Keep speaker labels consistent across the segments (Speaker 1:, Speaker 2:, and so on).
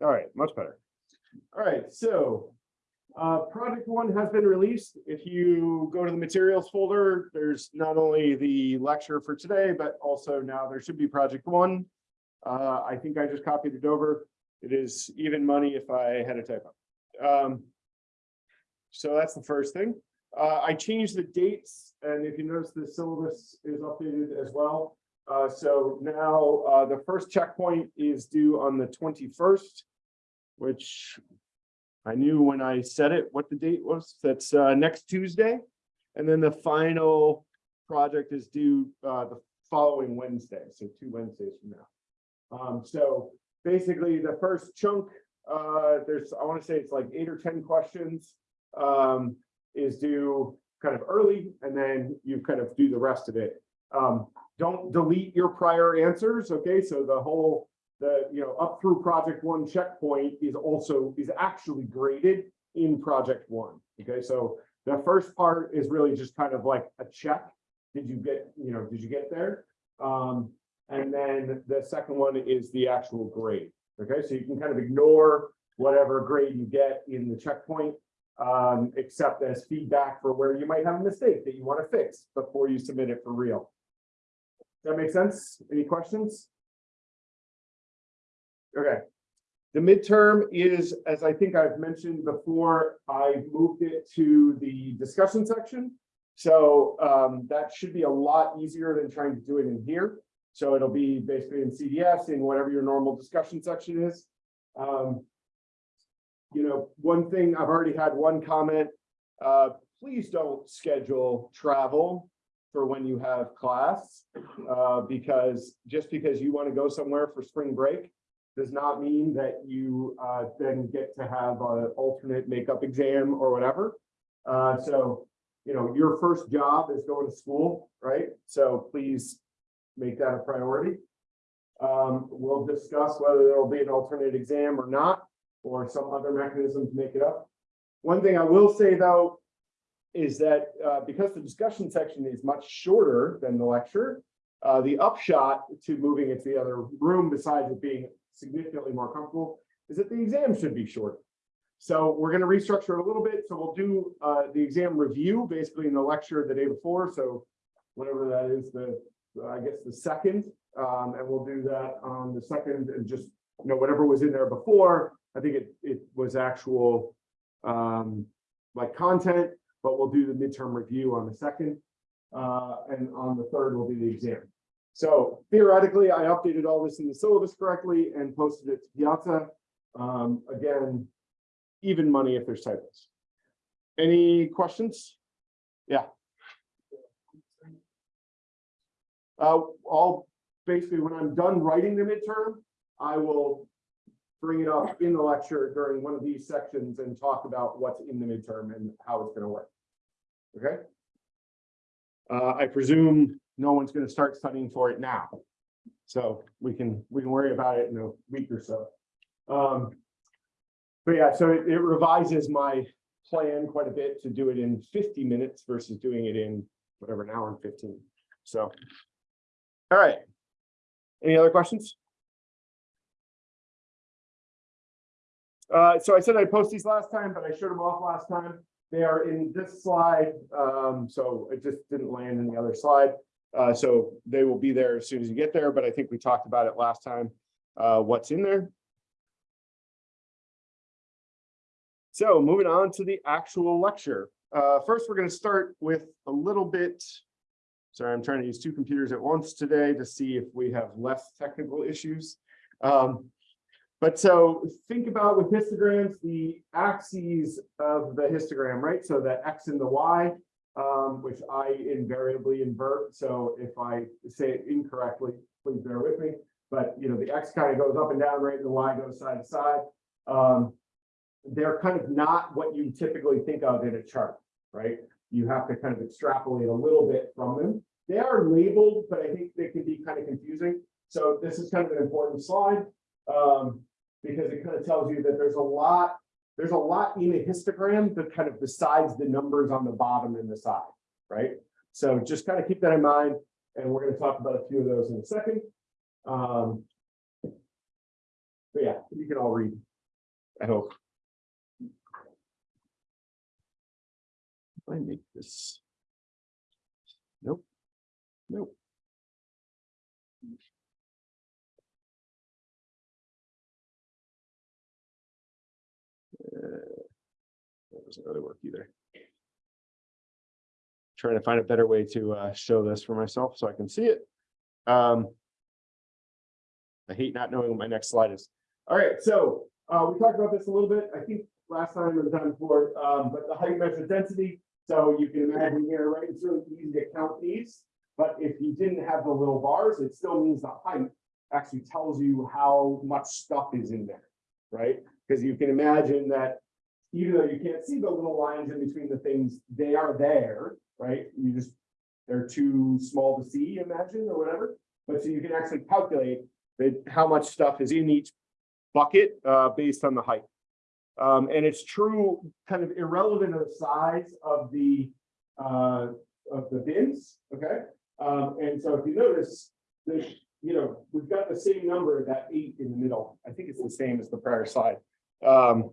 Speaker 1: All right, much better. All right, so uh, project one has been released. If you go to the materials folder, there's not only the lecture for today, but also now there should be project one. Uh, I think I just copied it over. It is even money if I had a typo. Um, so that's the first thing. Uh, I changed the dates, and if you notice, the syllabus is updated as well. Uh, so now, uh, the first checkpoint is due on the twenty-first, which I knew when I said it, what the date was. That's, uh, next Tuesday. And then the final project is due, uh, the following Wednesday, so two Wednesdays from now. Um, so basically, the first chunk, uh, there's, I want to say it's like eight or ten questions. Um, is due kind of early, and then you kind of do the rest of it. Um, don't delete your prior answers, okay? So the whole, the, you know, up through project one checkpoint is also, is actually graded in project one, okay? So the first part is really just kind of like a check. Did you get, you know, did you get there? Um, and then the second one is the actual grade, okay? So you can kind of ignore whatever grade you get in the checkpoint um, except as feedback for where you might have a mistake that you want to fix before you submit it for real. That make sense? Any questions? Okay. The midterm is, as I think I've mentioned before, I moved it to the discussion section. So um, that should be a lot easier than trying to do it in here. So it'll be basically in CDS in whatever your normal discussion section is. Um, you know, one thing, I've already had one comment, uh, please don't schedule travel for when you have class, uh, because just because you want to go somewhere for spring break does not mean that you, uh, then get to have an alternate makeup exam or whatever. Uh, so, you know, your first job is going to school, right? So please make that a priority. Um, we'll discuss whether there will be an alternate exam or not or some other mechanism to make it up. One thing I will say though, is that uh, because the discussion section is much shorter than the lecture, uh, the upshot to moving it to the other room, besides it being significantly more comfortable, is that the exam should be shorter. So we're going to restructure it a little bit. So we'll do uh, the exam review basically in the lecture the day before. So whatever that is, the I guess the second, um, and we'll do that on the second and just you know whatever was in there before I think it, it was actual um, like content, but we'll do the midterm review on the second. Uh, and on the third will be the exam. So theoretically, I updated all this in the syllabus correctly and posted it to Piazza. Um, again, even money if there's typos. Any questions? Yeah. Uh, all basically when I'm done writing the midterm, I will bring it up in the lecture during one of these sections and talk about what's in the midterm and how it's going to work. Okay. Uh, I presume no one's going to start studying for it now. So we can we can worry about it in a week or so. Um, but yeah, so it, it revises my plan quite a bit to do it in 50 minutes versus doing it in whatever an hour and 15. So, all right. Any other questions? Uh, so I said I'd post these last time, but I showed them off last time. They are in this slide. Um, so it just didn't land in the other slide. Uh, so they will be there as soon as you get there, but I think we talked about it last time, uh, what's in there. So moving on to the actual lecture. Uh, first, we're going to start with a little bit. Sorry, I'm trying to use two computers at once today to see if we have less technical issues. Um, but so think about with histograms, the axes of the histogram, right? So the X and the Y, um, which I invariably invert. So if I say it incorrectly, please bear with me. But you know, the X kind of goes up and down, right? And the Y goes side to side. Um, they're kind of not what you typically think of in a chart, right? You have to kind of extrapolate a little bit from them. They are labeled, but I think they can be kind of confusing. So this is kind of an important slide. Um, because it kind of tells you that there's a lot, there's a lot in a histogram that kind of besides the numbers on the bottom and the side, right? So just kind of keep that in mind. And we're going to talk about a few of those in a second. Um, but yeah, you can all read I hope. I make this. Nope. Nope. Doesn't really work either. Trying to find a better way to uh show this for myself so I can see it. Um. I hate not knowing what my next slide is. All right, so uh we talked about this a little bit, I think last time or the time before, um, but the height measures density. So you can imagine here, right, it's really easy to count these. But if you didn't have the little bars, it still means the height actually tells you how much stuff is in there, right? Because you can imagine that even though you can't see the little lines in between the things, they are there, right? You just, they're too small to see, imagine, or whatever. But so you can actually calculate that how much stuff is in each bucket uh, based on the height. Um, and it's true, kind of irrelevant of the size of the uh, of the bins, okay? Um, and so if you notice, the, you know, we've got the same number, that eight in the middle. I think it's the same as the prior slide. Um,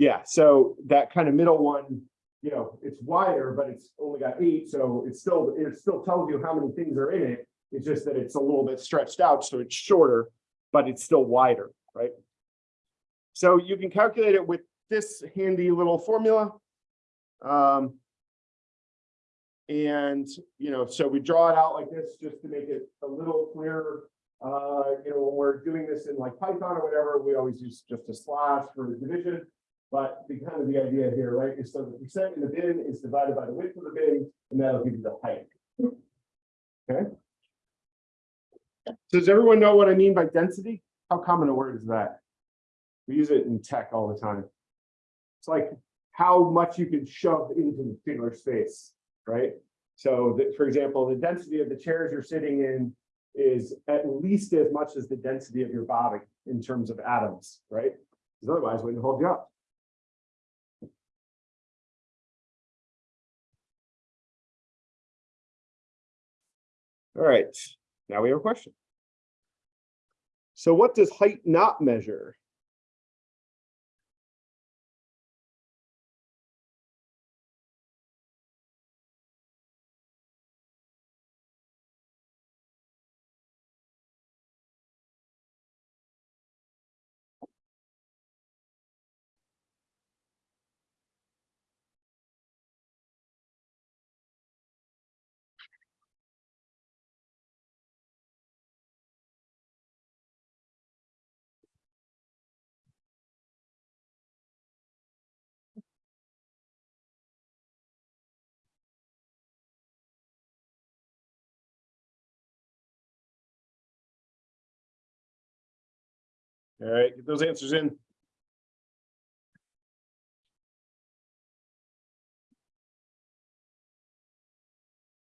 Speaker 1: yeah, so that kind of middle one, you know, it's wider, but it's only got eight, so it's still, it still tells you how many things are in it. It's just that it's a little bit stretched out, so it's shorter, but it's still wider, right? So you can calculate it with this handy little formula. Um, and, you know, so we draw it out like this just to make it a little clearer. Uh, you know, when we're doing this in like Python or whatever, we always use just a slash for the division. But the kind of the idea here, right, is so the percent in the bin is divided by the width of the bin, and that'll give you the height. Okay. Does everyone know what I mean by density? How common a word is that? We use it in tech all the time. It's like how much you can shove into the particular space, right? So for example, the density of the chairs you're sitting in is at least as much as the density of your body in terms of atoms, right? Because otherwise, we wouldn't hold you up. All right, now we have a question. So what does height not measure? All right, get those answers in.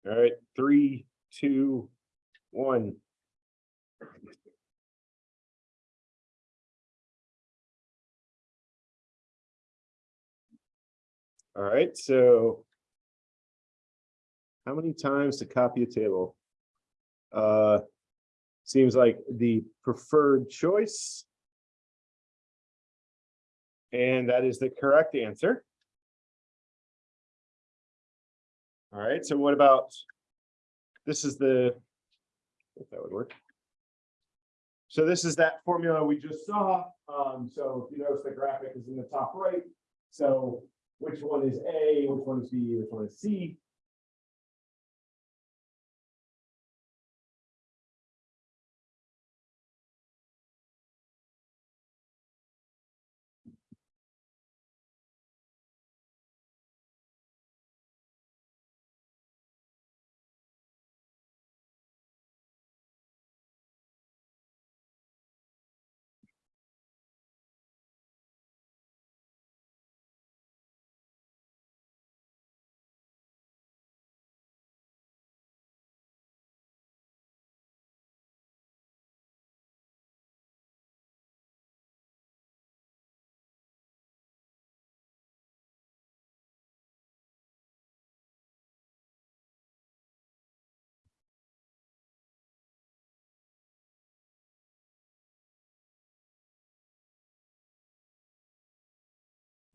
Speaker 1: All right, three, two, one. All right, so. How many times to copy a table? Uh, seems like the preferred choice. And that is the correct answer. All right, so what about, this is the, if that would work. So this is that formula we just saw. Um, so if you notice the graphic is in the top right. So which one is A, which one is B, which one is C?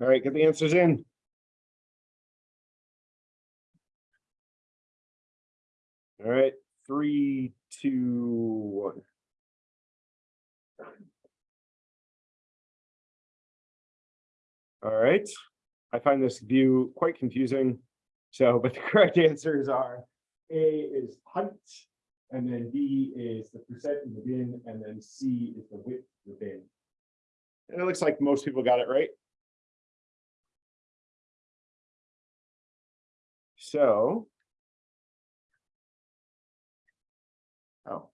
Speaker 1: All right, get the answers in. All right, three, two, one. All right, I find this view quite confusing. So, but the correct answers are A is height, and then B is the percent in the bin, and then C is the width of the bin. And it looks like most people got it right. So. Oh,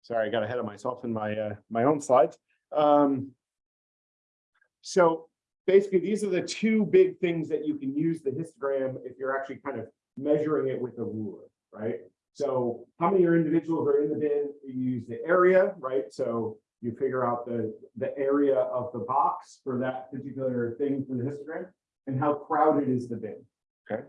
Speaker 1: sorry, I got ahead of myself in my, uh, my own slides. Um. So basically, these are the two big things that you can use the histogram if you're actually kind of measuring it with a ruler, right? So how many are individuals are in the bin? You use the area, right? So you figure out the, the area of the box for that particular thing for the histogram and how crowded is the bin, okay?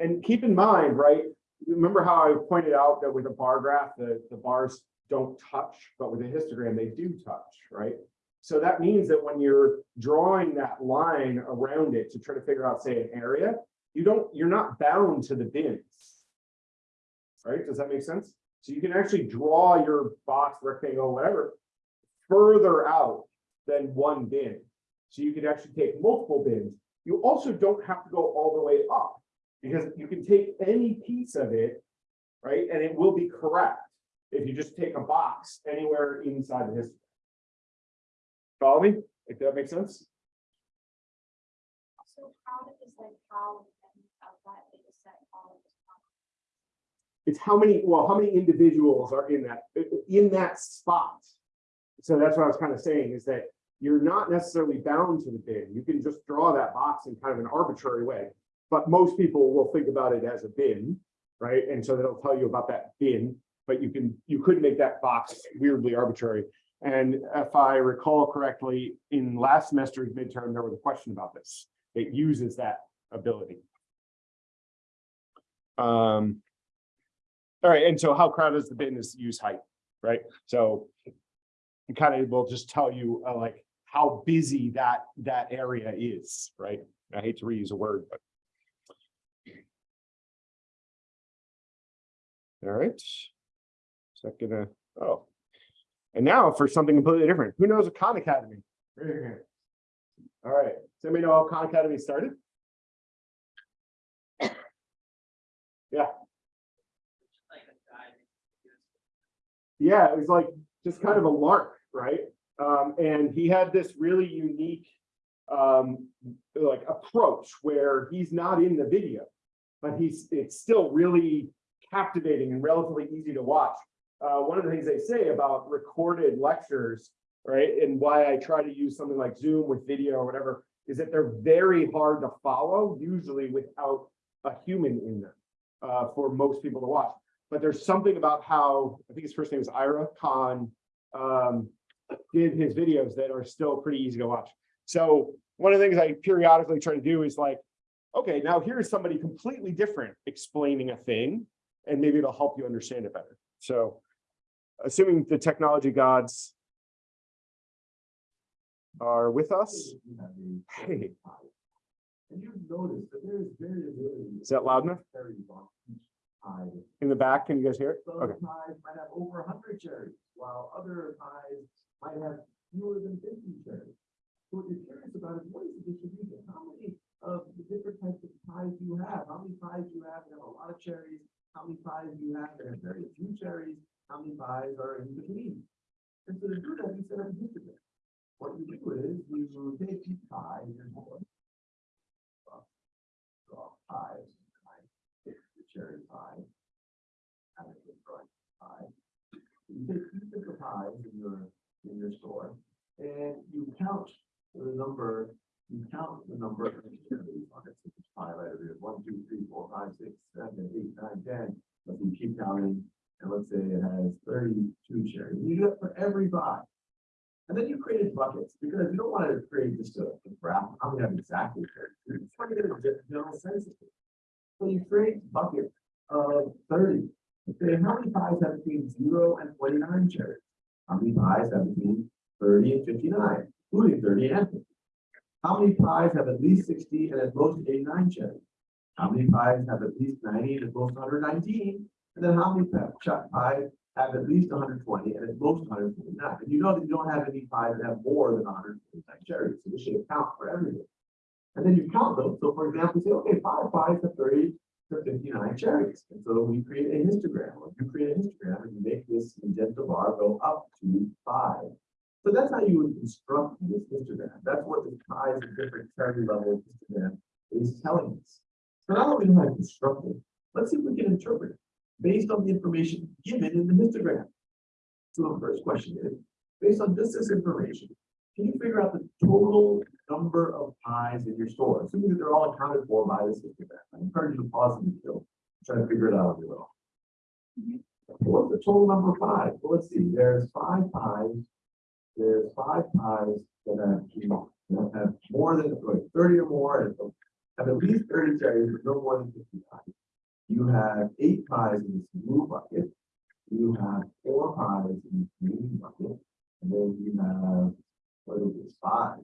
Speaker 1: And keep in mind, right, remember how I pointed out that with a bar graph, the, the bars don't touch, but with a histogram, they do touch, right? So that means that when you're drawing that line around it to try to figure out, say, an area, you don't, you're not bound to the bins. Right? Does that make sense? So you can actually draw your box, rectangle, whatever, further out than one bin. So you can actually take multiple bins. You also don't have to go all the way up because you can take any piece of it, right? And it will be correct if you just take a box anywhere inside the history. Follow me? If that makes sense?
Speaker 2: So how does like how and of that data set all of?
Speaker 1: It's how many, well, how many individuals are in that, in that spot? So that's what I was kind of saying is that you're not necessarily bound to the bin. You can just draw that box in kind of an arbitrary way. But most people will think about it as a bin, right? And so that'll tell you about that bin, but you can, you could make that box weirdly arbitrary. And if I recall correctly, in last semester's midterm, there was a question about this. It uses that ability. Um, all right, and so how crowded is the bin is use height, right? So it kind of will just tell you uh, like how busy that that area is, right? I hate to reuse a word, but. All right. Is that gonna, oh. And now for something completely different. Who knows a Khan Academy? All right. Does anybody know how Khan Academy started? Yeah. Yeah, it was like just kind of a lark, right? Um, and he had this really unique um, like approach where he's not in the video, but he's it's still really captivating and relatively easy to watch. Uh, one of the things they say about recorded lectures, right, and why I try to use something like Zoom with video or whatever, is that they're very hard to follow, usually without a human in them, uh, for most people to watch. But there's something about how, I think his first name is Ira Khan, um, did his videos that are still pretty easy to watch. So one of the things I periodically try to do is like, okay, now here's somebody completely different explaining a thing, and maybe it'll help you understand it better. So assuming the technology gods are with us. Hey,
Speaker 3: And you notice that there is variability.
Speaker 1: is that loud enough?
Speaker 3: Cherries on each pie.
Speaker 1: In the back, can you guys hear it?
Speaker 3: Some
Speaker 1: Okay,
Speaker 3: might have over hundred cherries, while other pies might have fewer than fifty cherries. So what you're curious about is what is the distribution? How many of the different types of pies do you have? How many pies do you have that have a lot of cherries? How many pies do you have that have very few cherries? How many pies are in between? And so to do that, you set up a histogram. What you do is you take each pie, here's one. Draw- pies, pie, the cherry pie. Have a drawing pie. You take each of the pies in your, in your store, and you count the number, you count the number of cherries on it. Right over here, one, two, three, four, five, six, seven, eight, nine, ten. But you keep counting, and let's say it has thirty-two cherries. You do it for every pie. And then you created buckets, because you don't want to create just a a graph, I'm gonna have exactly thirty. Just want to get a ge- general sense of it. So you create buckets of thirty. Say, how many pies have between zero and twenty-nine cherries? How many pies have between thirty and fifty-nine, including thirty and 50? How many pies have at least sixty and at most eighty-nine cherries? How many pies have at least ninety and at most hundred nineteen? And then how many pies have at least hundred twenty and at most hundred twenty-nine? And you know that you don't have any pies that have more than hundred twenty-nine cherries, so this should account for everything. And then you count them, so for example, say, okay, five pies have thirty to fifty-nine cherries, and so we create a histogram, or you create a histogram, and you make this magenta bar go up to five. So that's how you would construct this histogram, that's what the pies of different cherry levels histogram is telling us. So now that we know how to construct it, let's see if we can interpret it, based on the information given in the histogram. So the first question is, based on just this information, can you figure out the total number of pies in your store, assuming that they're all accounted for by this histogram? I encourage you to pause and still, try to figure it out on your own. Mm-hmm. What's the total number of pies? Well, let's see, there's five pies. There's five pies that have, know, that have more than like, thirty or more, and have at least thirty cherries, but no more than fifty pies. You have eight pies in this blue bucket. You have four pies in this green bucket, and then you have what is this, five,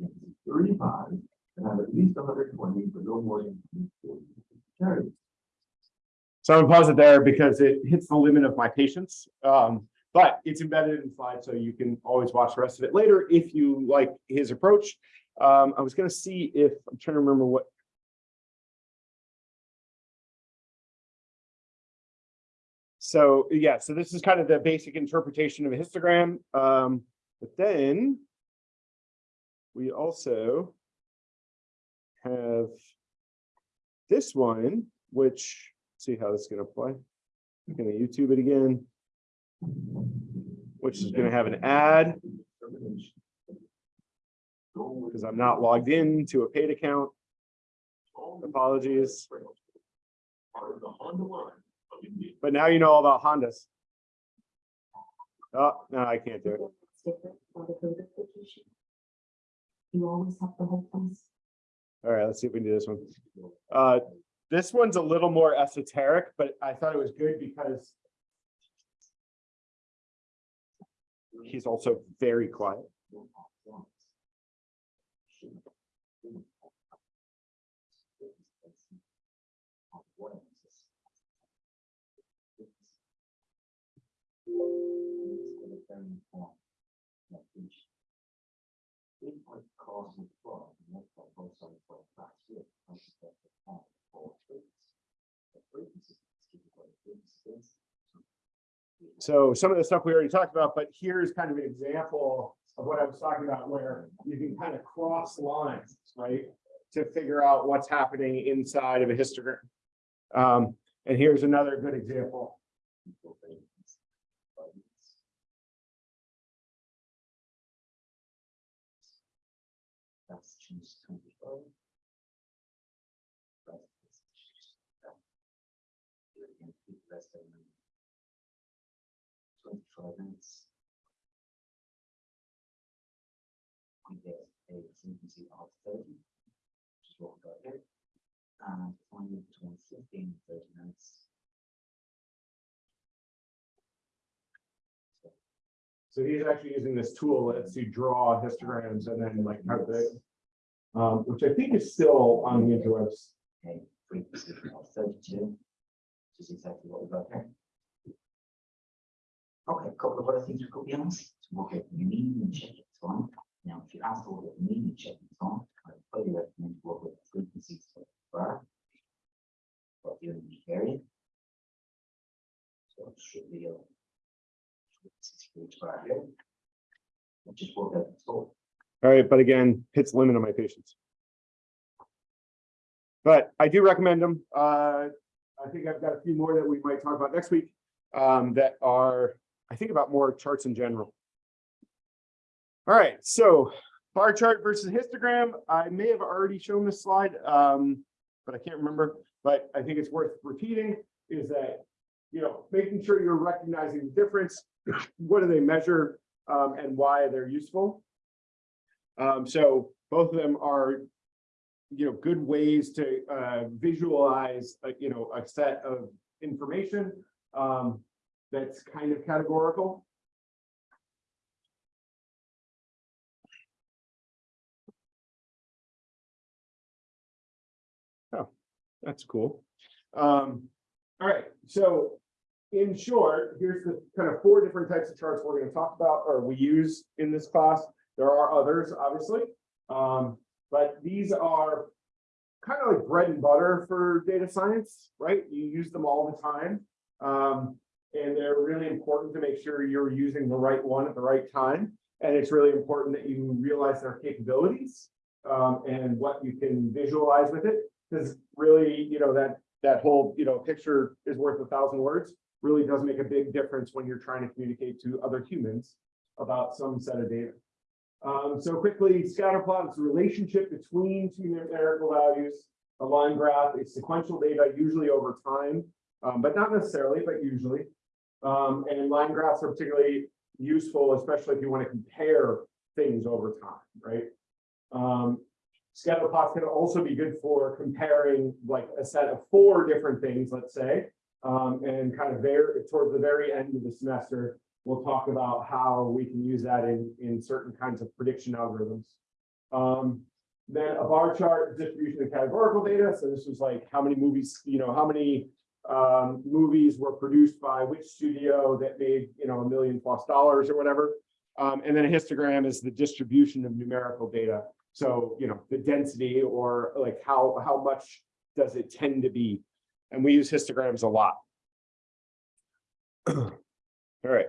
Speaker 3: three pies, and have at least hundred twenty, but no more than 40 cherries.
Speaker 1: So I'm gonna pause it there because it hits the limit of my patience. Um, but it's embedded in slide, so you can always watch the rest of it later if you like his approach. Um, I was gonna see if, I'm trying to remember what. So, yeah, so this is kind of the basic interpretation of a histogram. Um, but then we also have this one, which, see how this is gonna play. I'm gonna YouTube it again. Which is gonna have an ad, because I'm not logged in to a paid account. Apologies. But now you know all about Hondas. Oh, no, I can't do it.
Speaker 4: You always have the.
Speaker 1: All right, let's see if we can do this one. Uh, this one's a little more esoteric, but I thought it was good because he's also very quiet. So some of the stuff we already talked about, but here's kind of an example of what I was talking about where you can kind of cross lines, right? To figure out what's happening inside of a histogram. Um, and here's another good example.
Speaker 5: That's choose twenty-four. Less than twenty-four minutes. We get a frequency of thirty, which is what we got here. And finally between fifteen and thirty minutes.
Speaker 1: So he's actually using this tool that lets you draw histograms and then like calculate. Um, which I think is still on the interwebs.
Speaker 5: a frequency of thirty-two, which is exactly what we've got here. Okay, a couple of other things we could be honest, to work out the median check it's on. Now, if you ask to work out the median check it's on, I highly recommend to work with the frequencies for bar. For the unique area. So it should be a. frequencies for each bar here. And Just work out the total.
Speaker 1: All right, but again, hits the limit on my patience. But I do recommend them. Uh, I think I've got a few more that we might talk about next week. Um, that are, I think about more charts in general. All right, so bar chart versus histogram. I may have already shown this slide, um, but I can't remember. But I think it's worth repeating is that, you know, making sure you're recognizing the difference. What do they measure um, and why they're useful? Um, so both of them are, you know, good ways to uh, visualize, uh, you know, a set of information um, that's kind of categorical. Oh, that's cool. Um, all right, so in short, here's the kind of four different types of charts we're gonna talk about or we use in this class. There are others, obviously. Um, but these are kind of like bread and butter for data science, right? You use them all the time. Um, and they're really important to make sure you're using the right one at the right time. And it's really important that you realize their capabilities um, and what you can visualize with it. Because really, you know, that that whole, you know, picture is worth a thousand words, really does make a big difference when you're trying to communicate to other humans about some set of data. Um, so quickly, scatter plot is the relationship between two numerical values. A line graph is sequential data, usually over time, um, but not necessarily, but usually. Um, and line graphs are particularly useful, especially if you want to compare things over time, right? Um, scatter plots can also be good for comparing like a set of four different things, let's say, um, and kind of there towards the very end of the semester, we'll talk about how we can use that in, in certain kinds of prediction algorithms. Um, then a bar chart distribution of categorical data. So this was like how many movies, you know, how many um, movies were produced by which studio that made, you know, a million plus dollars or whatever. Um, and then a histogram is the distribution of numerical data. So, you know, the density or like how, how much does it tend to be? And we use histograms a lot. All right.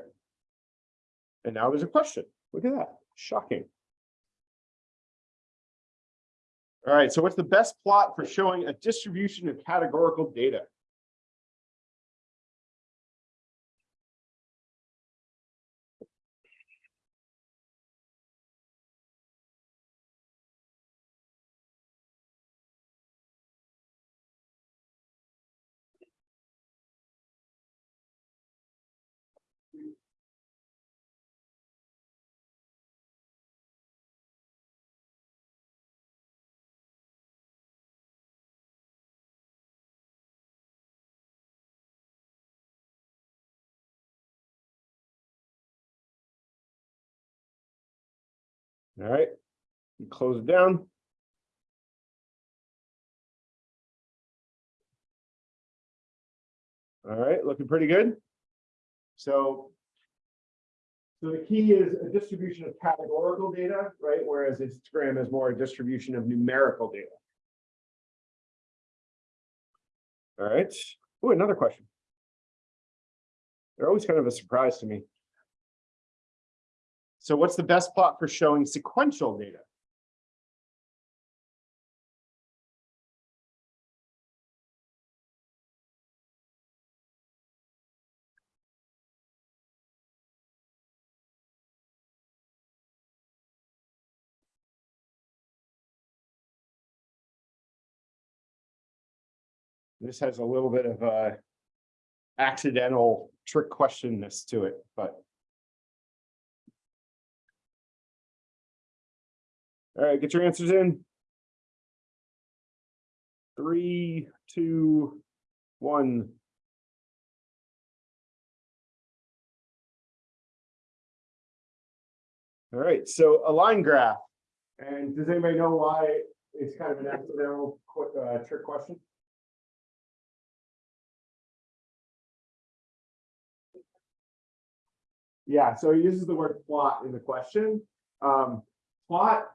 Speaker 1: And now there's a question. Look at that. Shocking. All right, so what's the best plot for showing a distribution of categorical data? All right, you close it down. All right, looking pretty good. So. So the key is a distribution of categorical data, right? Whereas histogram is more a distribution of numerical data. All right. Oh, another question. They're always kind of a surprise to me. So what's the best plot for showing sequential data? This has a little bit of a accidental trick questionness to it, but All right, get your answers in. Three, two, one. All right, so a line graph. And does anybody know why it's kind of an accidental uh, trick question? Yeah, so he uses the word plot in the question. Um, plot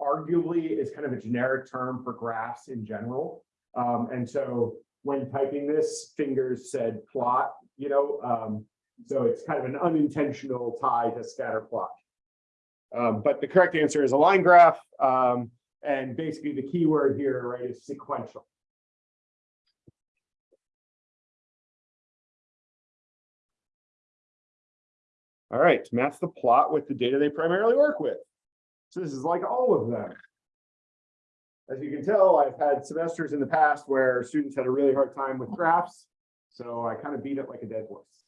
Speaker 1: arguably is kind of a generic term for graphs in general. Um, and so when typing this, fingers said plot, you know, um, so it's kind of an unintentional tie to scatter plot. Um, but the correct answer is a line graph. Um, and basically the key word here, right, is sequential. All right, match the plot with the data they primarily work with. So this is like all of them. As you can tell, I've had semesters in the past where students had a really hard time with graphs. So I kind of beat it like a dead horse.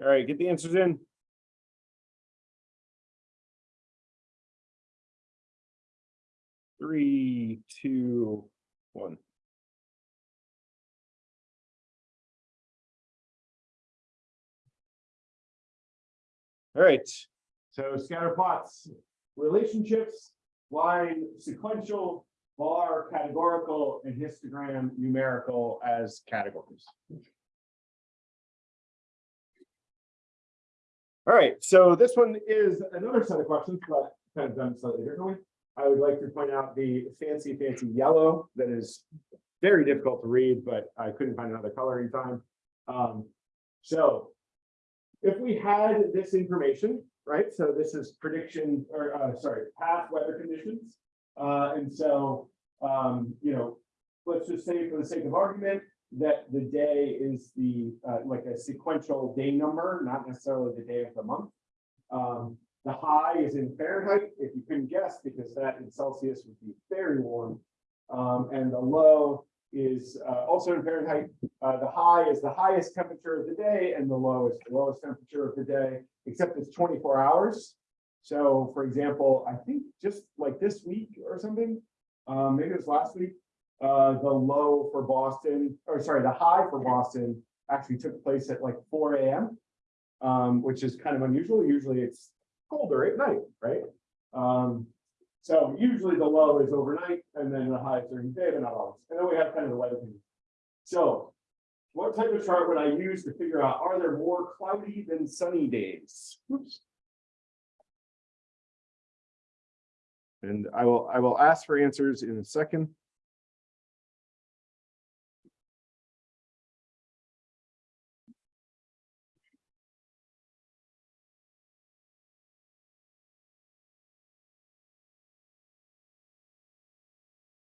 Speaker 1: All right, get the answers in. Three, two, one. All right, so scatter plots, relationships, line sequential, bar categorical, and histogram numerical as categories. All right, so this one is another set of questions, but kind of done slightly differently. I would like to point out the fancy, fancy yellow that is very difficult to read, but I couldn't find another color in time. Um, so if we had this information, right, so this is prediction, or, uh, sorry, past weather conditions. Uh, and so, um, you know, let's just say for the sake of argument, that the day is the, uh, like a sequential day number, not necessarily the day of the month. Um, the high is in Fahrenheit, if you couldn't guess, because that in Celsius would be very warm. Um, and the low is, uh, also in Fahrenheit. Uh, the high is the highest temperature of the day and the low is the lowest temperature of the day, except it's twenty-four hours. So for example, I think just like this week or something, um, maybe it was last week, uh, the low for Boston, or sorry, the high for Boston actually took place at like four AM. Um, which is kind of unusual. Usually it's colder at night, right? Um, so usually the low is overnight and then the high during the day, but not always. And then we have kind of the weather thing. So what type of chart would I use to figure out, are there more cloudy than sunny days? Oops. And I will, I will ask for answers in a second.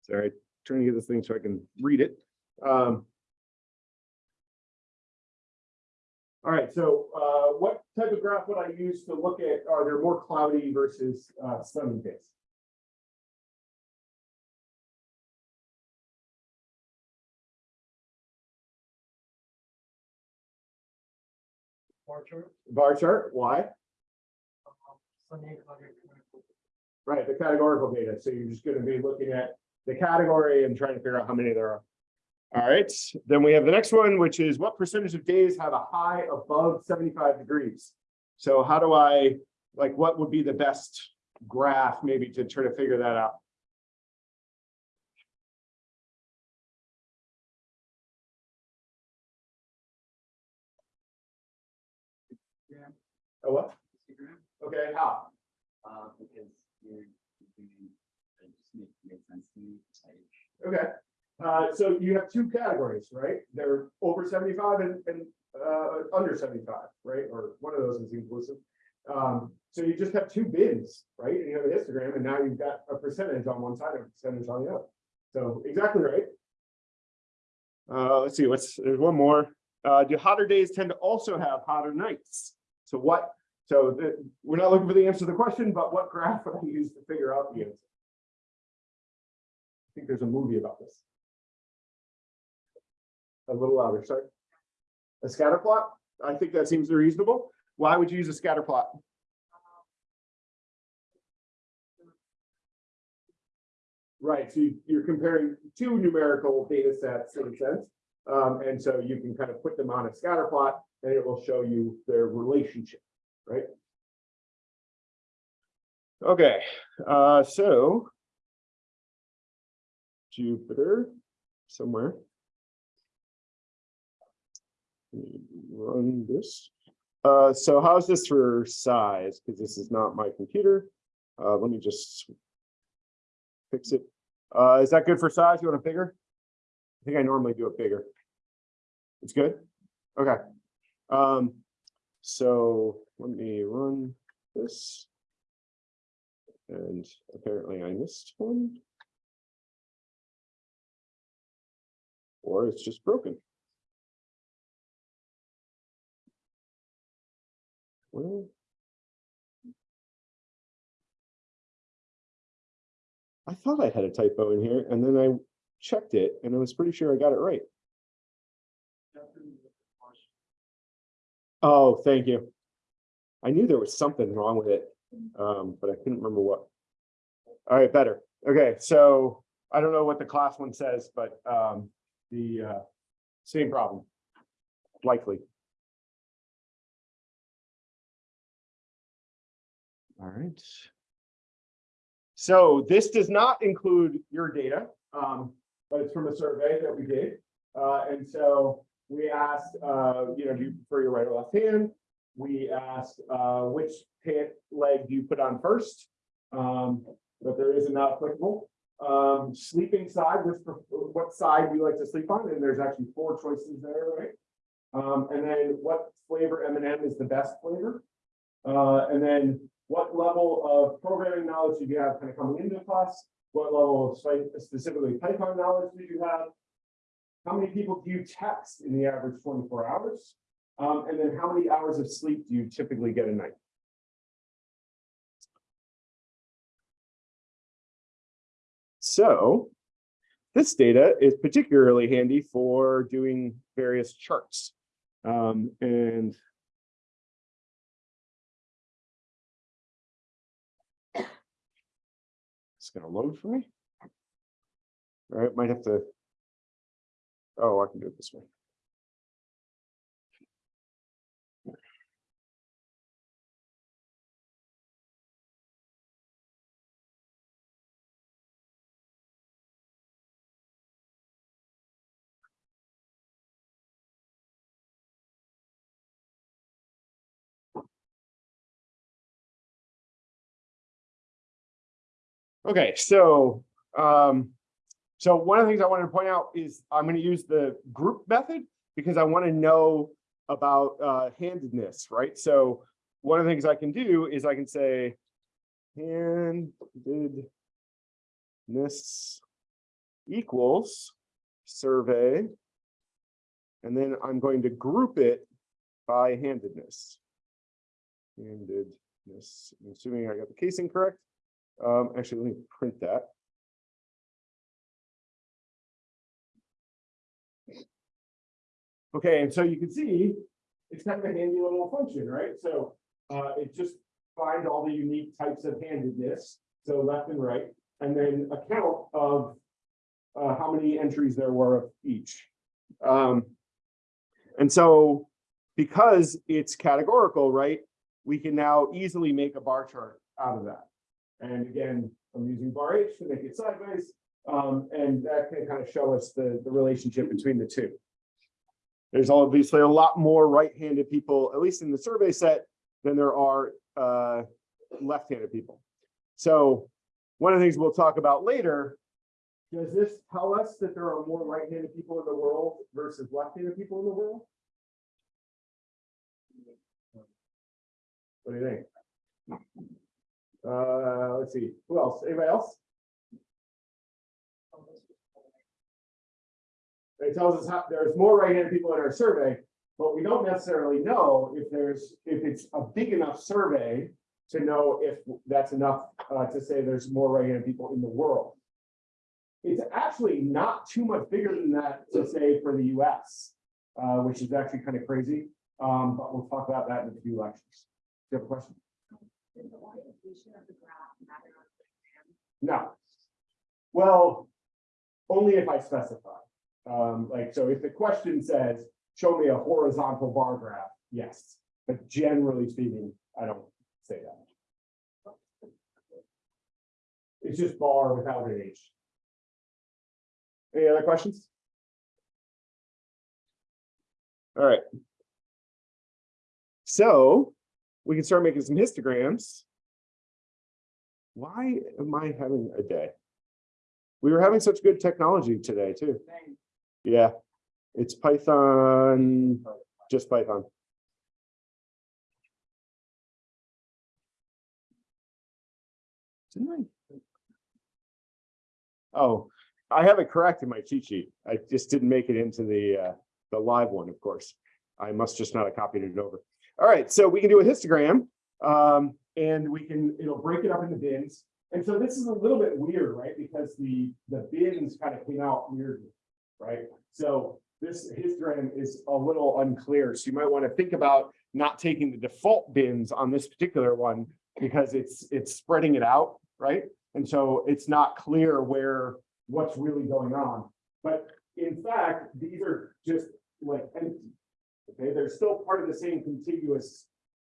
Speaker 1: Sorry, trying to get this thing so I can read it. Um. All right, so uh, what type of graph would I use to look at, are there more cloudy versus uh, sunny days?
Speaker 3: Bar chart.
Speaker 1: Bar chart, why? Right, the categorical data, so you're just gonna be looking at the category and trying to figure out how many there are. All right, then we have the next one, which is what percentage of days have a high above seventy-five degrees? So how do I, like, what would be the best graph maybe to try to figure that out? Oh, what? Okay, how?
Speaker 5: Uh, because you're, doing, it just makes, makes sense to me,
Speaker 1: Okay, uh, so you have two categories, right? They're over seventy-five and, and, uh, under seventy-five, right? Or one of those is inclusive. Um, so you just have two bins, right? And you have a histogram and now you've got a percentage on one side and a percentage on the other. So exactly right. Uh, let's see, what's, there's one more. Uh, do hotter days tend to also have hotter nights? So what, so the, we're not looking for the answer to the question, but what graph would I use to figure out the answer? Think there's a movie about this. A little louder, sorry. A scatter plot? I think that seems reasonable. Why would you use a scatter plot? Right, so you- you're comparing two numerical data sets in a sense. Um, and so you can kind of put them on a scatter plot and it will show you their relationship, right? Okay, uh, so. Jupyter somewhere. Run this. Uh, so how's this for size? Because this is not my computer. Uh, let me just. Fix it. Uh, is that good for size? You want it bigger? I think I normally do it bigger. It's good? Okay. Um, so let me run this. And apparently I missed one. Or it's just broken. Well. I thought I had a typo in here and then I checked it and I was pretty sure I got it right. Oh, thank you. I knew there was something wrong with it, um, but I couldn't remember what. All right, better. Okay, so I don't know what the class one says, but, um, the, uh, same problem. Likely. All right. So this does not include your data, um, but it's from a survey that we did. Uh, and so we asked, uh, you know, do you prefer your right or left hand? We asked, uh, which pant leg do you put on first? Um, but there is not applicable. Um, sleeping side, which, what side do you like to sleep on? And there's actually four choices there, right? Um, and then what flavor M and M is the best flavor? Uh, and then what level of programming knowledge do you have kind of coming into the class? What level of spe- specifically Python knowledge did you have? How many people do you text in the average twenty-four hours? Um, and then how many hours of sleep do you typically get a night? So this data is particularly handy for doing various charts. Um, and it's gonna load for me. All right, might have to. Oh, I can do it this way. Okay, so, um, so one of the things I wanted to point out is I'm gonna use the group method because I want to know about uh handedness, right? So one of the things I can do is I can say handedness equals survey. And then I'm going to group it by handedness. Handedness, I'm assuming I got the casing correct. Um, actually, let me print that. Okay, and so you can see, it's kind of a handy little function, right? So, uh, it just finds all the unique types of handedness, so left and right, and then a count of uh, how many entries there were of each. Um, and so, because it's categorical, right, we can now easily make a bar chart out of that. And again, I'm using bar H to make it sideways. Um, and that can kind of show us the, the relationship between the two. There's obviously a lot more right-handed people, at least in the survey set, than there are uh, left-handed people. So one of the things we'll talk about later, does this tell us that there are more right-handed people in the world versus left-handed people in the world? What do you think? Uh, let's see, who else? Anybody else? It tells us how, there's more right-handed people in our survey, but we don't necessarily know if there's, if it's a big enough survey to know if that's enough uh, to say there's more right-handed people in the world. It's actually not too much bigger than that to say for the US, uh, which is actually kind of crazy. Um, but we'll talk about that in a few lectures. Do you have a question?
Speaker 2: The orientation of the graph matter on the exam?
Speaker 1: No. Well, only if I specify. Um, like, so if the question says, show me a horizontal bar graph, yes. But generally speaking, I don't say that. It's just bar without an H. Any other questions? All right. So we can start making some histograms. Why am I having a day? We were having such good technology today too. Yeah, it's Python, just Python. Didn't I? Oh, I have it correct in my cheat sheet. I just didn't make it into the, uh, the live one, of course. I must just not have copied it over. All right, so we can do a histogram. Um, and we can, it'll break it up into bins. And so this is a little bit weird, right? Because the, the bins kind of came out weirdly, right? So this histogram is a little unclear, so you might want to think about not taking the default bins on this particular one. Because it's, it's spreading it out, right? And so it's not clear where, what's really going on. But in fact, these are just like empty. Okay, they're still part of the same contiguous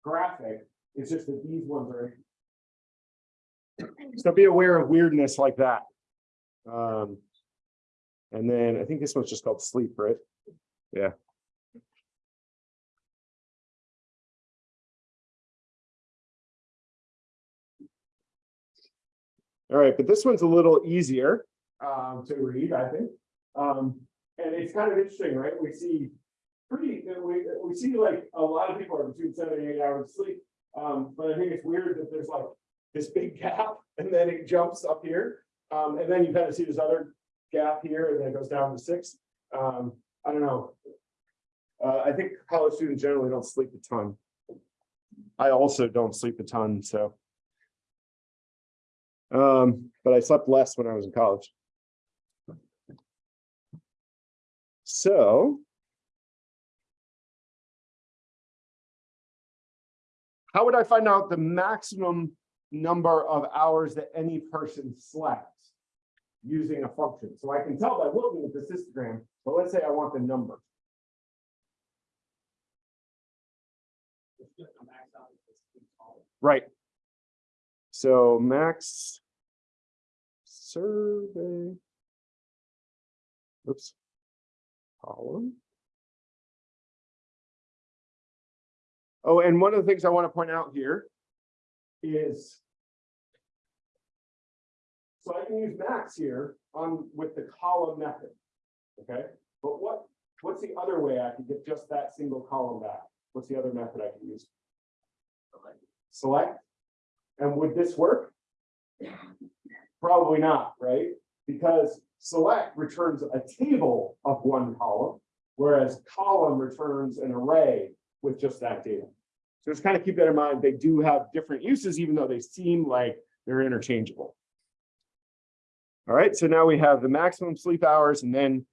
Speaker 1: graphic, it's just that these ones are. So be aware of weirdness like that. Um. And then I think this one's just called sleep, right? Yeah. All right, but this one's a little easier um to read, I think. Um, and it's kind of interesting, right? We see pretty, we we see like a lot of people are between seven and eight hours of sleep. Um, but I think it's weird that there's like this big gap and then it jumps up here. Um, and then you kind of see this other gap here and then it goes down to six. Um, I don't know. Uh, I think college students generally don't sleep a ton. I also don't sleep a ton, so. Um, but I slept less when I was in college. So. How would I find out the maximum number of hours that any person slept? Using a function, so I can tell by looking at this histogram, but let's say I want the number. Right. So max. Survey. Oops. Column. Oh, and one of the things I want to point out here is. So I can use max here on with the column method. Okay, but what, what's the other way I can get just that single column back? What's the other method I can use? Select. And would this work? Probably not, right? Because select returns a table of one column, whereas column returns an array with just that data. So just kind of keep that in mind. They do have different uses, even though they seem like they're interchangeable. All right, so now we have the maximum sleep hours, and then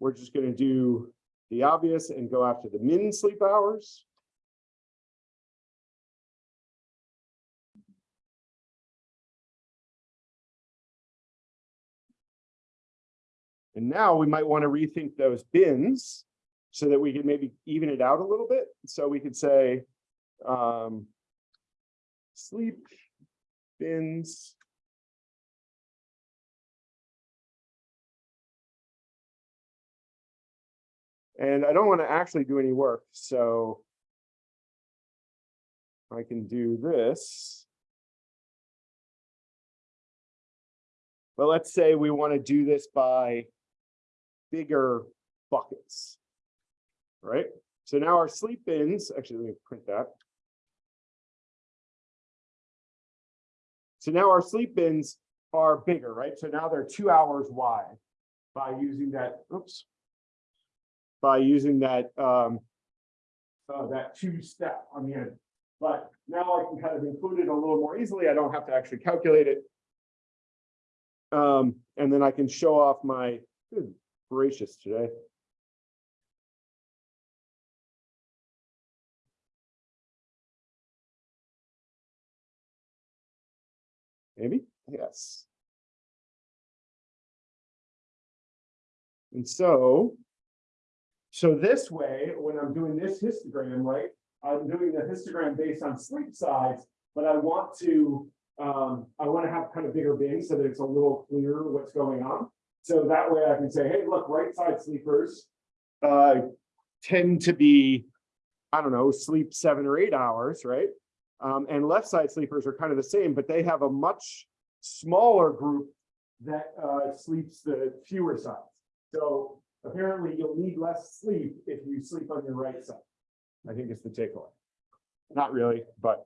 Speaker 1: we're just going to do the obvious and go after the min sleep hours. And now we might want to rethink those bins so that we can maybe even it out a little bit. So we could say um, sleep bins. And I don't want to actually do any work, so I can do this. But let's say we want to do this by bigger buckets. Right? So now our sleep bins, actually, let me print that. So now our sleep bins are bigger, right? So now they're two hours wide by using that, oops. By using that, um, uh, that two step on the end. But now I can kind of include it a little more easily. I don't have to actually calculate it. Um, and then I can show off my, good gracious today. Maybe, yes. And so, so this way, when I'm doing this histogram, right, I'm doing the histogram based on sleep size, but I want to, um, I want to have kind of bigger bins so that it's a little clearer what's going on. So that way I can say, hey, look, right side sleepers uh, tend to be, I don't know, sleep seven or eight hours, right? Um, and left side sleepers are kind of the same, but they have a much smaller group that uh, sleeps the fewer sides. So apparently you'll need less sleep if you sleep on your right side. I think it's the takeaway. Not really, but.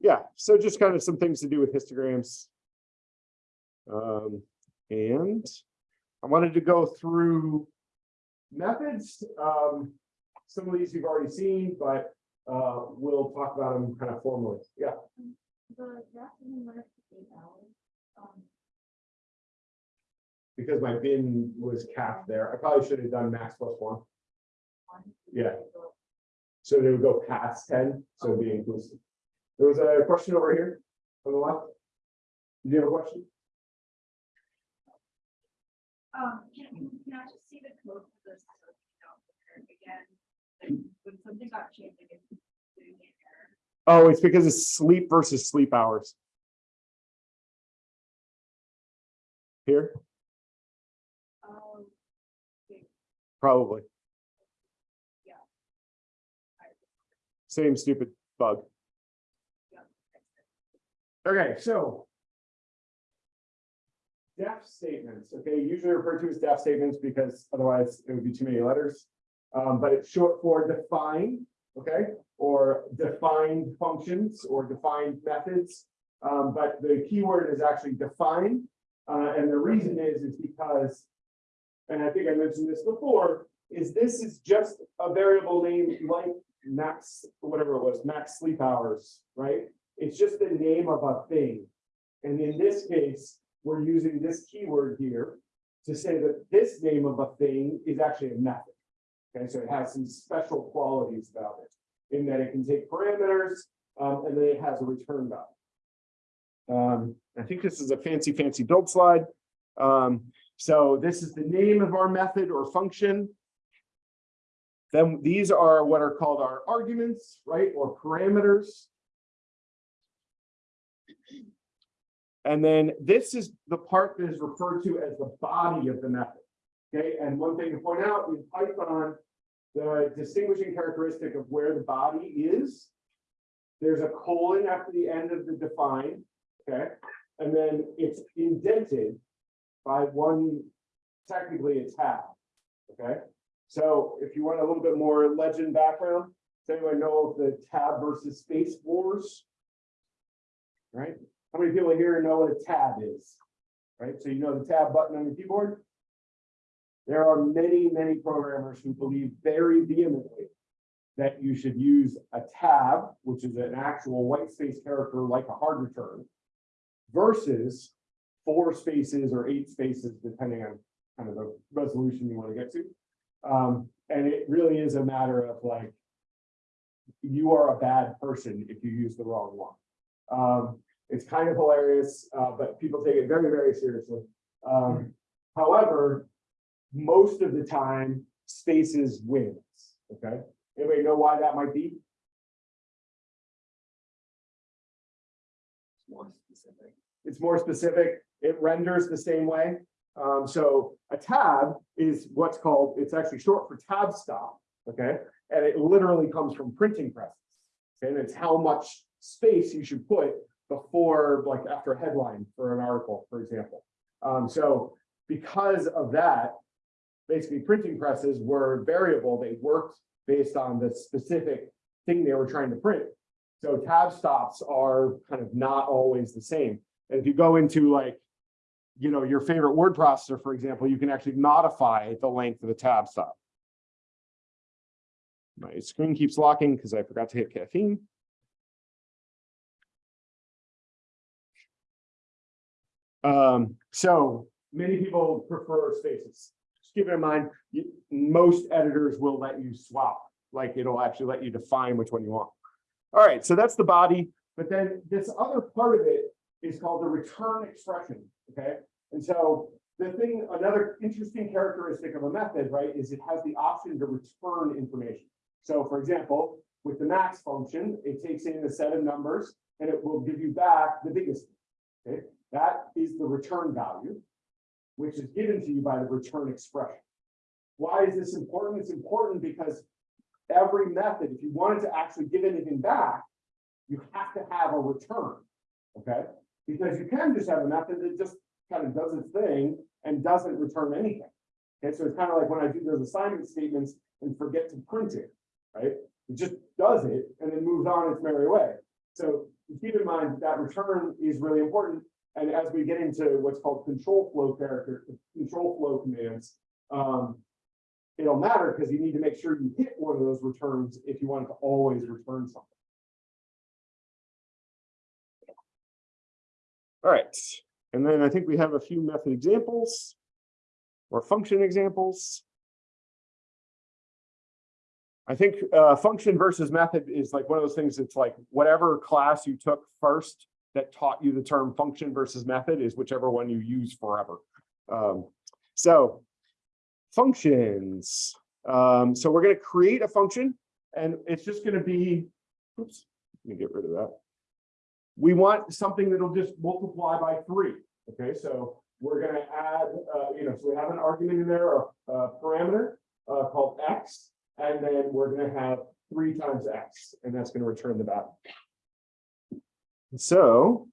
Speaker 1: Yeah, so just kind of some things to do with histograms. Um, and I wanted to go through methods. Um, some of these you've already seen, but uh, we'll talk about them kind of formally. Yeah.
Speaker 2: The draft in the eight hours, um.
Speaker 1: because my bin was capped there. I probably should have done max plus one. Yeah. So they would go past ten, so it'd be inclusive. There was a question over here on the left. Did you have a question?
Speaker 2: Um, can, can I just see the code for this? so we don't compare it Again, like, when something got changed, like it's doing an error.
Speaker 1: Oh, it's because it's sleep versus sleep hours. Here,
Speaker 2: Um,
Speaker 1: probably.
Speaker 2: Yeah.
Speaker 1: Same stupid bug.
Speaker 2: yeah.
Speaker 1: Okay, so. Def statements, okay, usually referred to as def statements because otherwise it would be too many letters. Um, but it's short for define, okay, or defined functions or defined methods. Um, but the keyword is actually define, uh, and the reason is, is because. And I think I mentioned this before, is this is just a variable name like max, whatever it was, max sleep hours, right? It's just the name of a thing. And in this case, we're using this keyword here to say that this name of a thing is actually a method. Okay, so it has some special qualities about it, in that it can take parameters, um, and then it has a return value. Um, I think this is a fancy, fancy build slide. Um, so this is the name of our method or function. Then these are what are called our arguments, right, or parameters. And then this is the part that is referred to as the body of the method. Okay, and one thing to point out in Python, the distinguishing characteristic of where the body is. There's a colon after the end of the define, okay, and then it's indented by one, technically a tab. Okay, so if you want a little bit more legend background, does anyone know of the tab versus space wars? Right? How many people here know what a tab is? Right, so you know the tab button on your keyboard? There are many, many programmers who believe very vehemently that you should use a tab, which is an actual white space character like a hard return, versus four spaces or eight spaces, depending on kind of the resolution you want to get to. Um, and it really is a matter of like, you are a bad person if you use the wrong one. Um, it's kind of hilarious, uh, but people take it very, very seriously. Um, however, most of the time, spaces wins, okay? Anybody know why that might be?
Speaker 3: More specific.
Speaker 1: It's more specific, it renders the same way. Um, so a tab is what's called, it's actually short for tab stop, okay? And it literally comes from printing presses. And it's how much space you should put before, like after a headline for an article, for example. Um, so because of that, basically printing presses were variable, they worked based on the specific thing they were trying to print. So tab stops are kind of not always the same. And if you go into like, you know, your favorite word processor, for example, you can actually modify the length of the tab stop. My screen keeps locking because I forgot to hit caffeine. Um, so many people prefer spaces. Just keep in mind, you, most editors will let you swap, like it'll actually let you define which one you want. All right, so that's the body, but then this other part of it is called the return expression, okay? And so the thing, another interesting characteristic of a method, right, is it has the option to return information. So for example, with the max function, it takes in a set of numbers and it will give you back the biggest. Okay, that is the return value, which is given to you by the return expression. Why is this important? It's important because every method, if you wanted to actually give anything back, you have to have a return. Okay, because you can just have a method that just kind of does its thing and doesn't return anything. Okay, so it's kind of like when I do those assignment statements and forget to print it, right? It just does it and then moves on its merry way. So keep in mind that return is really important. And as we get into what's called control flow character, control flow commands, um, it'll matter because you need to make sure you hit one of those returns if you want to always return something. All right, and then I think we have a few method examples. or function examples. I think uh, function versus method is like one of those things, it's like whatever class you took first that taught you the term function versus method is whichever one you use forever. Um, so functions. Um, so we're going to create a function and it's just going to be, oops, let me get rid of that. We want something that'll just multiply by three. Okay, so we're going to add, uh, you know, so we have an argument in there, a, a parameter uh, called x, and then we're going to have three times x, and that's going to return the value. So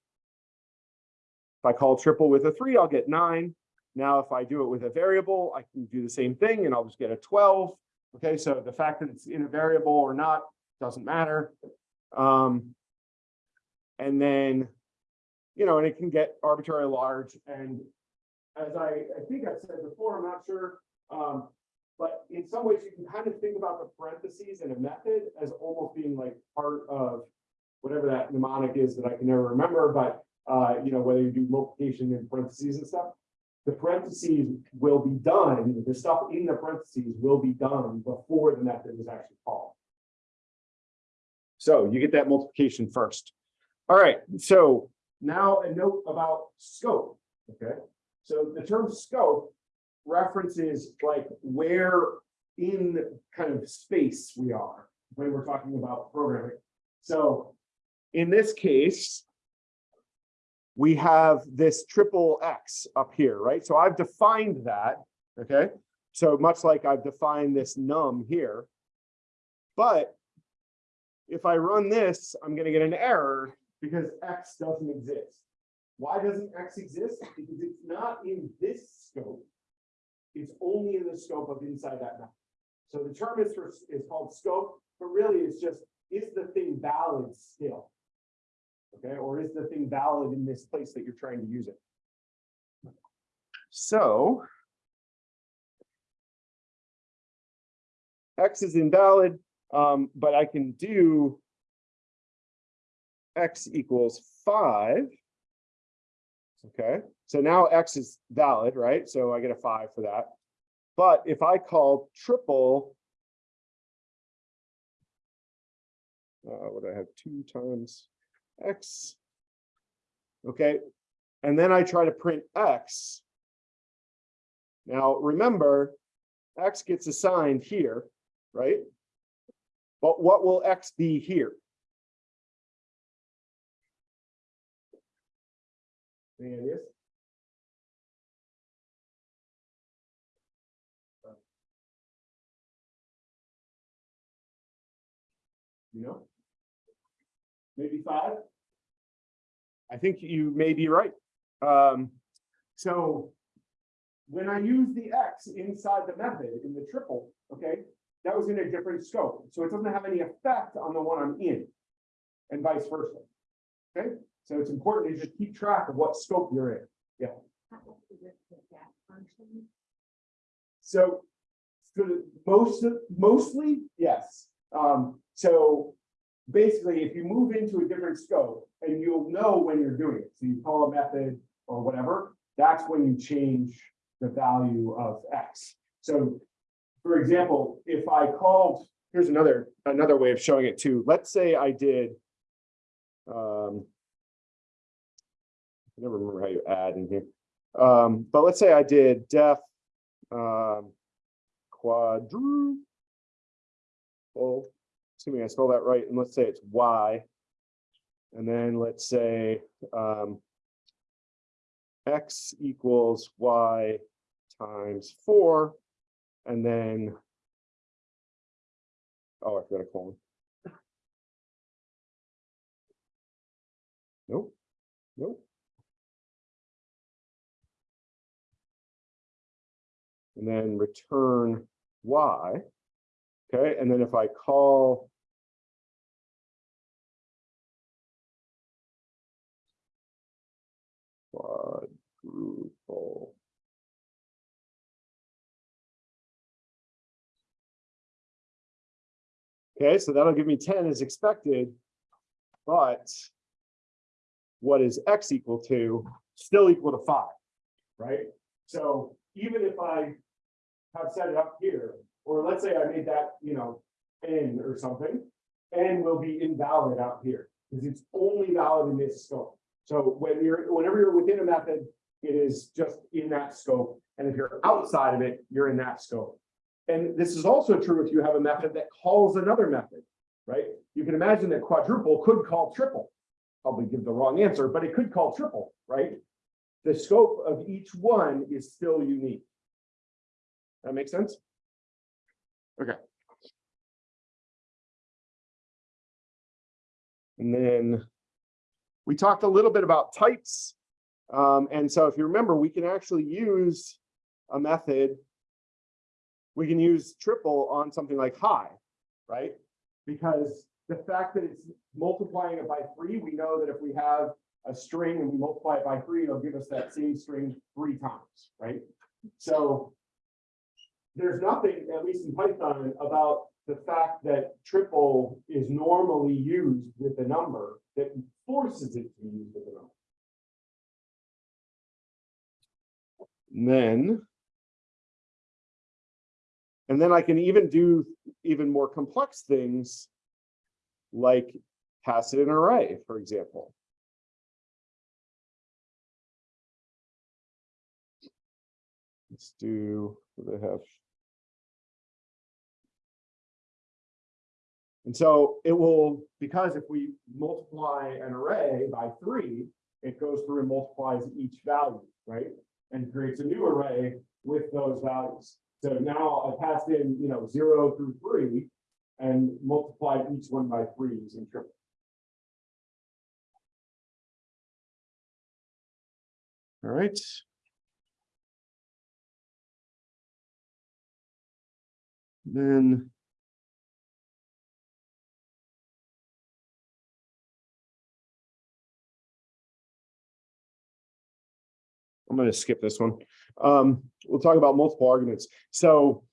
Speaker 1: if I call triple with a three, I'll get nine. Now, if I do it with a variable, I can do the same thing and I'll just get a 12. Okay, so the fact that it's in a variable or not doesn't matter. Um, and then, you know, and it can get arbitrarily large. And as I, I think I've said before, I'm not sure. Um, but in some ways, you can kind of think about the parentheses in a method as almost being like part of whatever that mnemonic is that I can never remember, but uh, you know, whether you do multiplication in parentheses and stuff, the parentheses will be done, the stuff in the parentheses will be done before the method is actually called. So you get that multiplication first. All right, so now a note about scope, okay? So the term scope references like where in kind of space we are when we're talking about programming. So in this case, we have this triple X up here, right? So I've defined that, okay? So much like I've defined this num here. But if I run this, I'm gonna get an error because X doesn't exist. Why doesn't X exist? Because it's not in this scope. It's only in the scope of inside that method. So the term is for, is called scope, but really it's just, is the thing valid still? Okay, or is the thing valid in this place that you're trying to use it? So. X is invalid, um, but I can do. X equals five. Okay, so now X is valid, right? So I get a five for that. But if I call triple. Uh, what do I have two times? X. Okay, and then I try to print X. Now, remember, X gets assigned here, right? But what will X be here? Any ideas? You know? Maybe five. I think you may be right. Um, so when I use the X inside the method in the triple, okay, that was in a different scope. So it doesn't have any effect on the one I'm in and vice versa. Okay, so it's important to just keep track of what scope you're in. Yeah. So, so most, mostly, yes. Um, so basically, if you move into a different scope and you'll know when you're doing it, so you call a method or whatever, that's when you change the value of X. So for example, if I called, here's another, another way of showing it too. Let's say I did, um, I never remember how you add in here. Um, but let's say I did def um, quadruple assuming I spell that right, and let's say it's Y. And then let's say um, X equals Y times four, and then, oh, I forgot a colon. Nope, nope. And then return Y. Okay, and then if I call Okay, so that'll give me 10 as expected, but what is x equal to? Still equal to five, right? So even if I have set it up here, or let's say I made that, you know, N or something, N will be invalid out here, because it's only valid in this scope. So when you're, whenever you're within a method, it is just in that scope, and if you're outside of it, you're in that scope. And this is also true if you have a method that calls another method, right? You can imagine that quadruple could call triple. Probably give the wrong answer, but it could call triple, right? The scope of each one is still unique. That makes sense? Okay. And then we talked a little bit about types. Um, and so if you remember, we can actually use a method. We can use triple on something like high, right? Because the fact that it's multiplying it by three, we know that if we have a string and we multiply it by three, it'll give us that same string three times, right? So there's nothing, at least in Python, about the fact that triple is normally used with a number that forces it to be used with a number. And Then. And then I can even do even more complex things. Like pass it an array, for example. Let's do, what they have? And so it will, because if we multiply an array by three, it goes through and multiplies each value, right? And creates a new array with those values. So now I passed in, you know, zero through three and multiplied each one by three using triple. All right. Then. I'm gonna skip this one. Um, we'll talk about multiple arguments. So.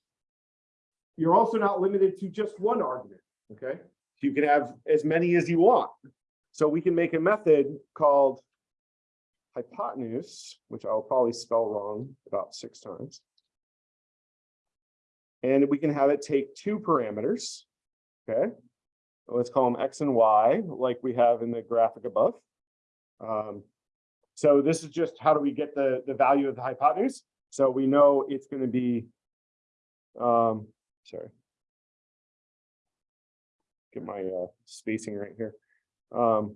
Speaker 1: You're also not limited to just one argument, okay? You can have as many as you want. So we can make a method called hypotenuse, which I'll probably spell wrong about six times. And we can have it take two parameters, okay? Let's call them X and Y, like we have in the graphic above. Um, so this is just how do we get the, the value of the hypotenuse? So we know it's gonna be, um, sorry. Get my uh, spacing right here. Um,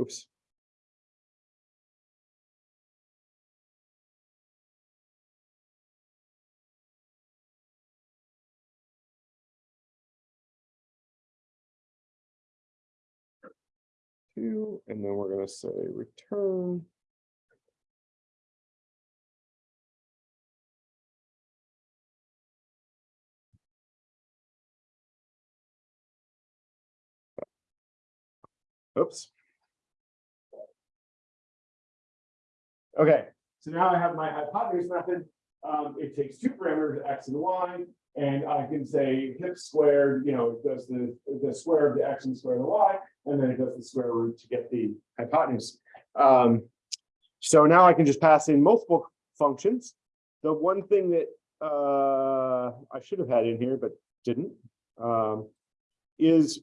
Speaker 1: Oops. And then we're gonna say return. Oops. Okay, so now I have my hypotenuse method. Um, it takes two parameters, x and y, and I can say hip squared, you know, it does the, the square of the x and the square of the y, and then it does the square root to get the hypotenuse. Um, so now I can just pass in multiple functions. The one thing that uh, I should have had in here, but didn't, um, is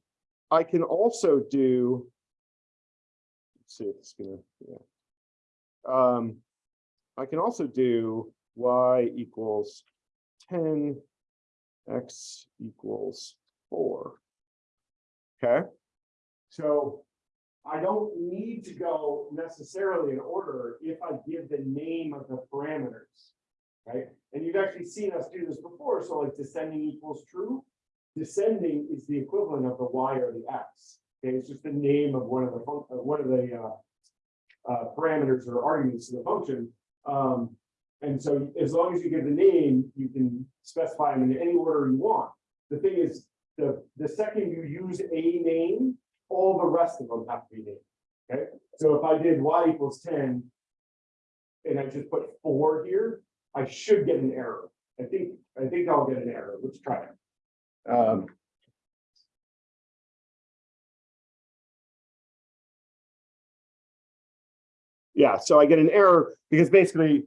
Speaker 1: I can also do. Let's see if it's gonna, yeah. Um, I can also do y equals ten, x equals four. Okay, so I don't need to go necessarily in order if I give the name of the parameters. Right, and you've actually seen us do this before, so like descending equals true. Descending is the equivalent of the y or the x. Okay, it's just the name of one of the one of the uh. Uh, parameters or arguments to the function. Um, and so as long as you give the name, you can specify them in any order you want. The thing is, the, the second you use a name, all the rest of them have to be named. Okay, so if I did y equals ten. And I just put four here, I should get an error. I think, I think I'll get an error. Let's try it. Um. Yeah, so I get an error because basically,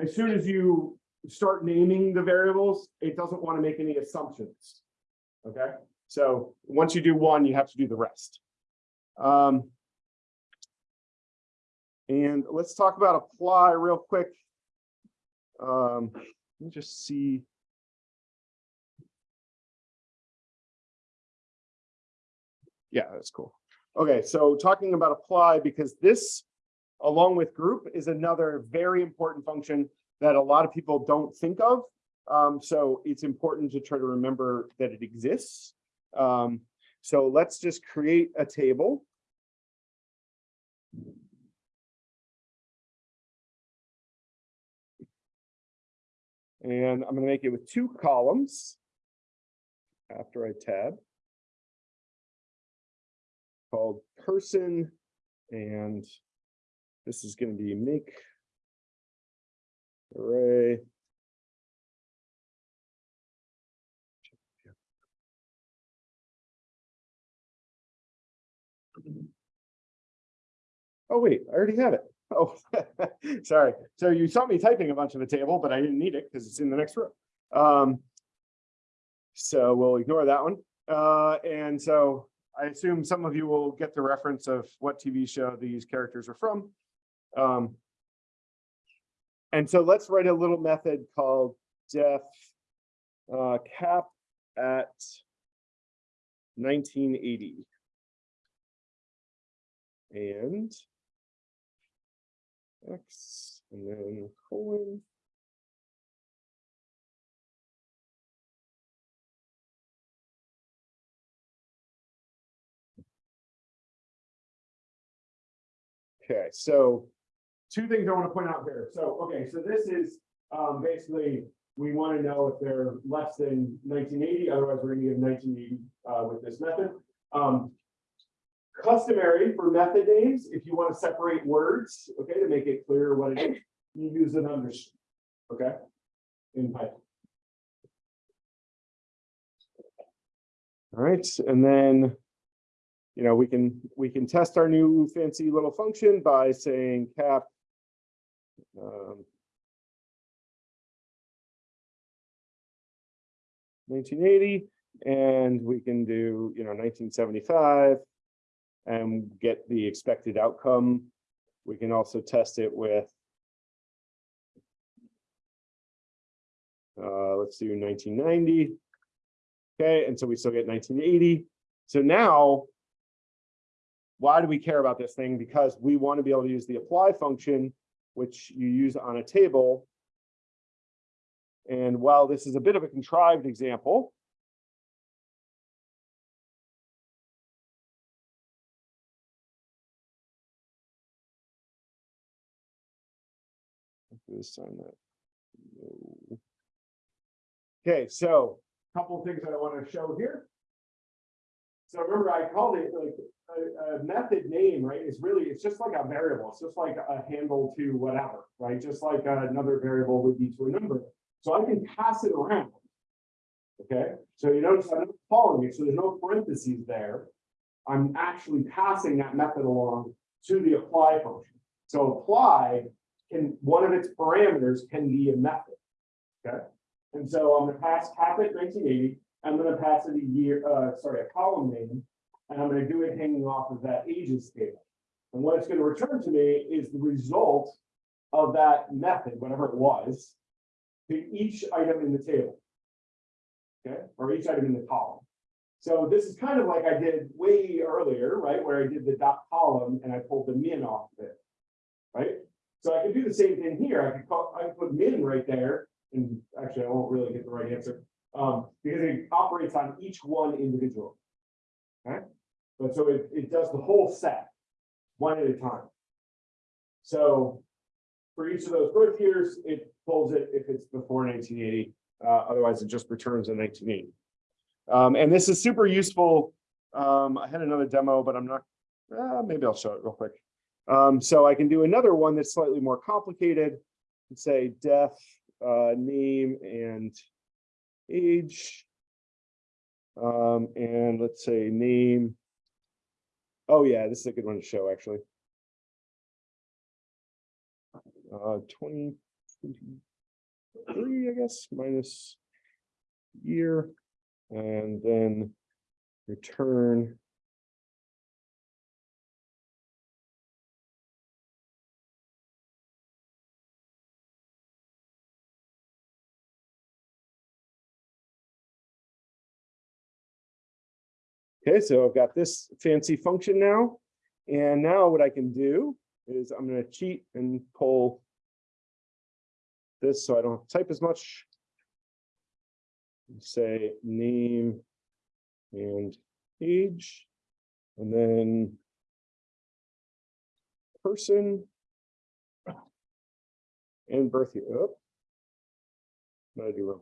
Speaker 1: as soon as you start naming the variables, it doesn't want to make any assumptions. Okay, so once you do one, you have to do the rest. Um. And let's talk about apply real quick. Um, let me just see. Yeah, that's cool. Okay, so talking about apply, because this, along with group, is another very important function that a lot of people don't think of. Um, so it's important to try to remember that it exists. Um, so let's just create a table. And I'm gonna make it with two columns. After I tab. Called person and this is gonna be make. Array. Oh, wait, I already have it. Oh, sorry. So you saw me typing a bunch of the table, but I didn't need it because it's in the next row. Um, so we'll ignore that one. Uh, and so I assume some of you will get the reference of what TV show these characters are from. Um, and so let's write a little method called def uh, cap at 1980. And X and then colon. Okay, so two things I want to point out here. So, okay, so this is um, basically, we want to know if they're less than nineteen eighty, otherwise we're gonna give nineteen eighty uh, with this method. Um, customary for method names, if you want to separate words, okay, to make it clear what it is, you use an underscore, okay? In Python. All right, and then, you know, we can, we can test our new fancy little function by saying cap. Um, 1980, and we can do, you know, 1975 and get the expected outcome. We can also test it with uh, let's do 1990. Okay, and so we still get 1980. So now, why do we care about this thing? Because we want to be able to use the apply function, which you use on a table. And while this is a bit of a contrived example, This that. No. Okay, so a couple of things that I want to show here. So remember, I called it like a, method name, right? is really, it's just like a variable. It's just like a handle to whatever, right? Just like another variable would be to a number. So I can pass it around. Okay, so you notice I'm not calling it, so there's no parentheses there. I'm actually passing that method along to the apply function. So apply can, one of its parameters can be a method. Okay, and so I'm gonna pass cap at nineteen eighty, I'm gonna pass it a year, uh, sorry, a column name, and I'm gonna do it hanging off of that ages table. And what it's gonna return to me is the result of that method, whatever it was, to each item in the table. Okay, or each item in the column. So this is kind of like I did way earlier, right, where I did the dot column and I pulled the min off of it. Right, so I could do the same thing here. I could call, I could put min right there, and actually I won't really get the right answer. Um, because it operates on each one individual, Okay, but so it, it does the whole set, one at a time. So for each of those birth years, it pulls it if it's before nineteen eighty, uh, otherwise it just returns in nineteen eighty. Um, and this is super useful. Um, I had another demo, but I'm not, uh, maybe I'll show it real quick. Um, so I can do another one that's slightly more complicated and say def, uh, name and age. Um, and let's say name. Oh yeah, this is a good one to show actually. uh, twenty twenty-three, I guess, minus year, and then return. Okay, so I've got this fancy function now. And now what I can do is I'm gonna cheat and pull this so I don't to type as much. Say name and age, and then person and birth year. Oh. I do wrong?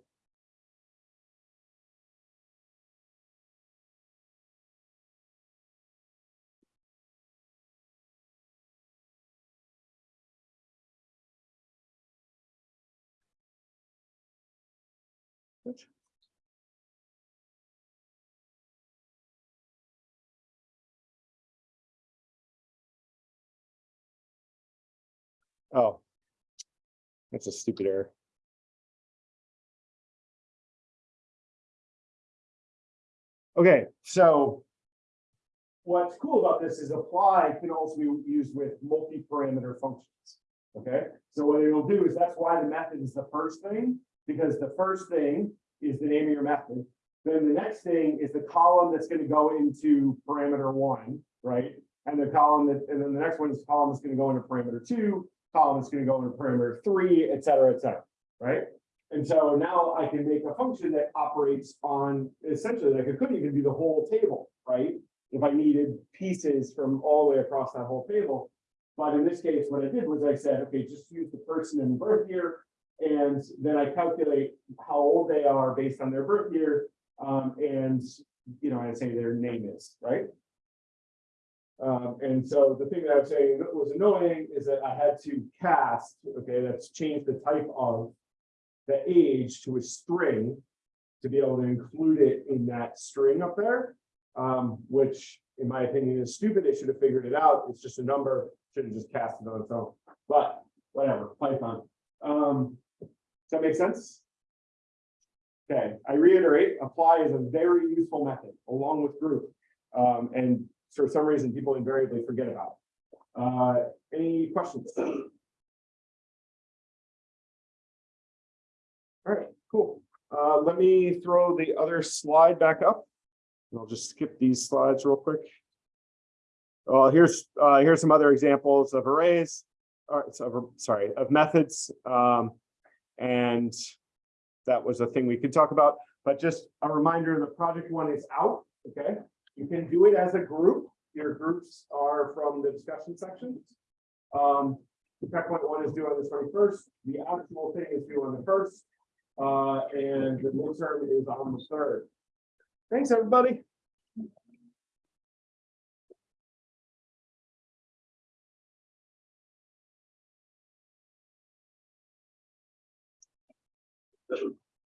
Speaker 1: Oh. That's a stupid error. Okay, so. What's cool about this is apply can also be used with multi-parameter functions. Okay, so what it'll do is that's why the method is the first thing, because the first thing is the name of your method. Then the next thing is the column that's gonna go into parameter one, right? And the column that, and then the next one is the column that's gonna go into parameter two, column that's gonna go into parameter three, et cetera, et cetera, right? And so now I can make a function that operates on essentially like it couldn't even be the whole table, right? If I needed pieces from all the way across that whole table. But in this case, what I did was I said, okay, just use the person and the birth year. And then I calculate how old they are based on their birth year. Um, and, you know, I say their name is, right? Um, and so the thing that I was saying that was annoying is that I had to cast, okay, that's change the type of the age to a string to be able to include it in that string up there. Um, which in my opinion is stupid. They should have figured it out. It's just a number, should have just cast it on its own, but whatever, Python. Um, does that make sense? Okay, I reiterate, apply is a very useful method along with group. Um, and for some reason, people invariably forget about. Uh, any questions? All right, cool. Uh, let me throw the other slide back up. And I'll just skip these slides real quick. Uh, here's, uh, here's some other examples of arrays, or, so- sorry, of methods. Um, and that was a thing we could talk about, but just a reminder, the project one is out, okay? You can do it as a group. Your groups are from the discussion sections. Um, checkpoint one is due on the twenty-first. The actual thing is due on the first. Uh, and the midterm is on the third. Thanks, everybody.